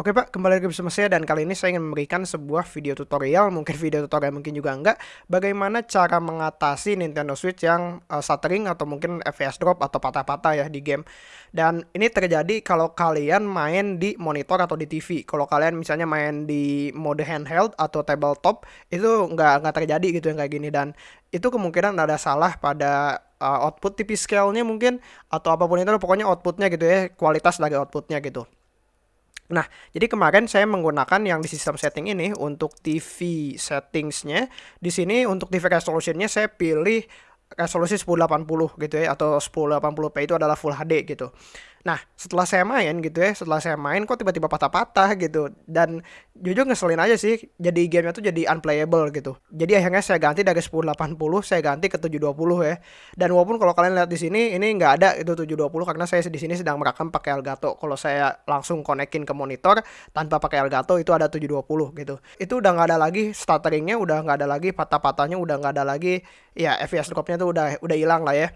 Oke Pak, kembali lagi bersama saya dan kali ini saya ingin memberikan sebuah video tutorial, mungkin video tutorial mungkin juga enggak, bagaimana cara mengatasi Nintendo Switch yang uh, stuttering atau mungkin FPS drop atau patah-patah ya di game. Dan ini terjadi kalau kalian main di monitor atau di TV. Kalau kalian misalnya main di mode handheld atau tabletop, itu nggak nggak terjadi gitu yang kayak gini dan itu kemungkinan ada salah pada uh, output TV scale-nya mungkin atau apa pun itu pokoknya outputnya gitu ya, kualitas dari outputnya gitu. Nah, jadi kemarin saya menggunakan yang di sistem setting ini untuk TV settingsnya. Di sini untuk TV resolutionnya saya pilih resolusi 1080 gitu ya atau 1080p itu adalah full HD gitu. Nah, setelah saya main gitu ya, setelah saya main kok tiba-tiba patah-patah gitu. Dan jujur ngeselin aja sih, jadi gamenya tuh jadi unplayable gitu. Jadi akhirnya saya ganti dari 1080, saya ganti ke 720 ya. Dan walaupun kalau kalian lihat di sini, ini nggak ada itu 720 karena saya di sini sedang merekam pakai Elgato. Kalau saya langsung konekin ke monitor tanpa pakai Elgato itu ada 720 gitu. Itu udah nggak ada lagi stutteringnya, udah nggak ada lagi patah-patahnya, udah nggak ada lagi ya FPS dropnya tuh udah udah hilang lah ya.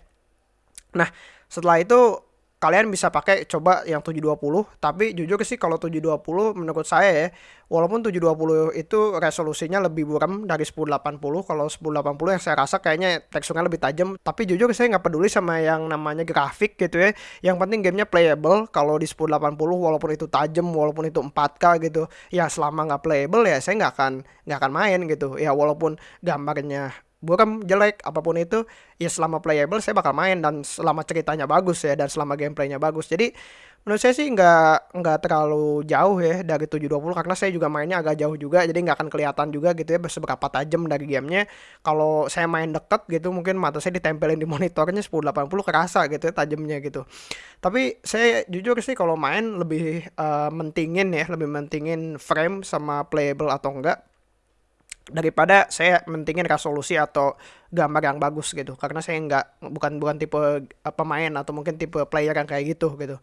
Nah, setelah itu kalian bisa pakai coba yang 720 tapi jujur sih kalau 720 menurut saya ya walaupun 720 itu resolusinya lebih buram dari 1080 kalau 1080 yang saya rasa kayaknya teksturnya lebih tajam tapi jujur saya nggak peduli sama yang namanya grafik gitu ya. Yang penting gamenya playable kalau di 1080 walaupun itu tajam walaupun itu 4K gitu ya selama nggak playable ya saya nggak akan nggak akan main gitu. Ya walaupun gambarnya bukan jelek apa pun itu ya selama playable saya bakal main dan selama ceritanya bagus ya dan selama gameplaynya bagus. Jadi menurut saya sih nggak nggak terlalu jauh ya dari 720 karena saya juga mainnya agak jauh juga jadi nggak akan kelihatan juga gitu ya seberapa tajam dari gamenya. Kalau saya main deket gitu mungkin mata saya ditempelin di monitornya 1080 kerasa gitu ya tajamnya gitu. Tapi saya jujur sih kalau main lebih uh, mentingin ya lebih mentingin frame sama playable atau enggak daripada saya mentingin resolusi atau gambar yang bagus gitu. Karena saya nggak bukan bukan tipe uh, pemain atau mungkin tipe player yang kayak gitu gitu.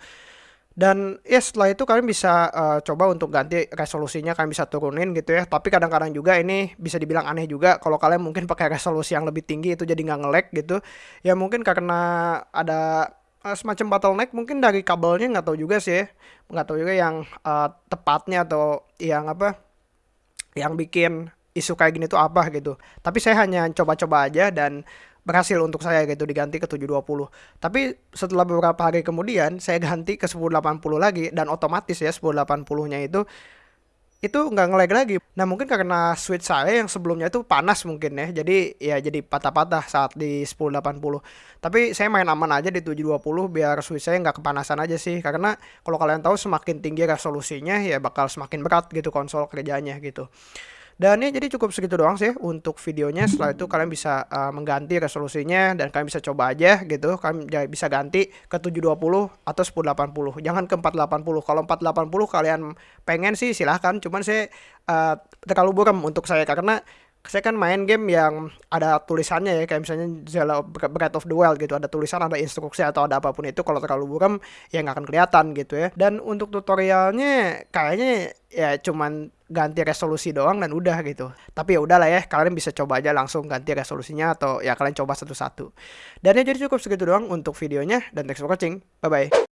Dan ya setelah itu kalian bisa uh, coba untuk ganti resolusinya kalian bisa turunin gitu ya. Tapi kadang-kadang juga ini bisa dibilang aneh juga kalau kalian mungkin pakai resolusi yang lebih tinggi itu jadi nggak ngelag gitu. Ya mungkin karena ada uh, semacam bottleneck mungkin dari kabelnya nggak tahu juga sih ya. nggak tahu juga yang uh, tepatnya atau yang apa yang bikin isu kayak gini tuh apa gitu. Tapi saya hanya coba-coba aja dan berhasil untuk saya gitu diganti ke 720. Tapi setelah beberapa hari kemudian saya ganti ke 1080 lagi dan otomatis ya 1080-nya itu itu nggak ngelag lagi. Nah mungkin karena switch saya yang sebelumnya itu panas mungkin ya. Jadi ya jadi patah-patah saat di 1080. Tapi saya main aman aja di 720 biar switch saya nggak kepanasan aja sih. Karena kalau kalian tahu semakin tinggi resolusinya ya bakal semakin berat gitu konsol kerjanya gitu. Dan ya jadi cukup segitu doang sih untuk videonya. Setelah itu kalian bisa uh, mengganti resolusinya dan kalian bisa coba aja gitu. Kalian bisa ganti ke 720 atau 1080. Jangan ke 480. Kalau 480 kalian pengen sih silahkan. Cuman saya uh, terlalu buram untuk saya karena saya kan main game yang ada tulisannya ya kayak misalnya Zelda Breath of the Wild gitu ada tulisan ada instruksi atau ada apa pun itu kalau terlalu buram ya nggak akan kelihatan gitu ya. Dan untuk tutorialnya kayaknya ya cuman ganti resolusi doang dan udah gitu. Tapi ya udahlah ya kalian bisa coba aja langsung ganti resolusinya atau ya kalian coba satu-satu. Dan ya jadi cukup segitu doang untuk videonya dan thanks for watching. Bye bye